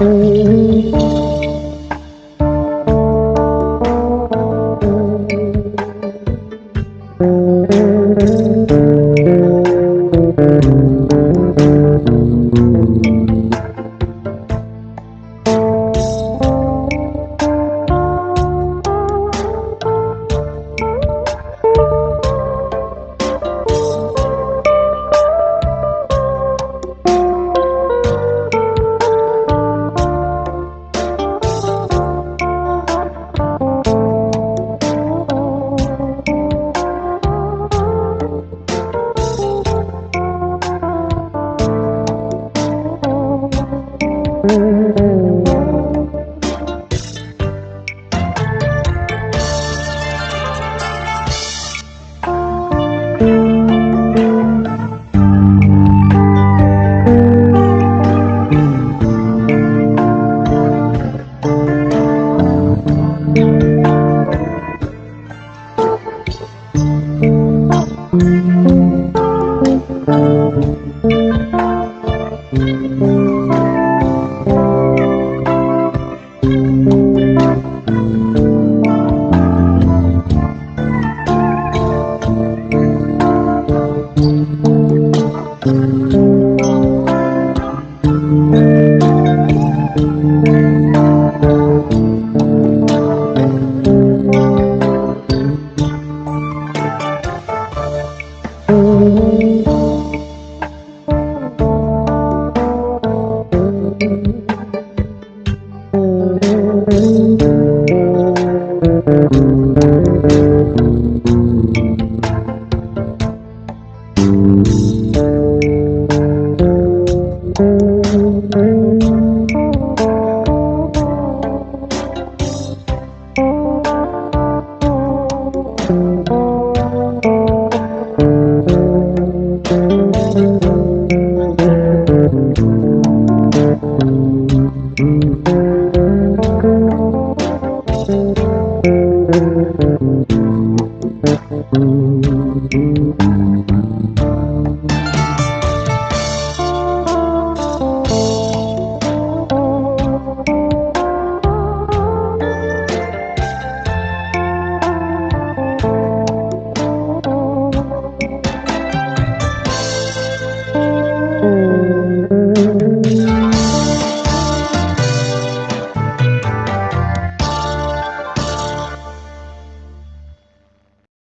呜。Música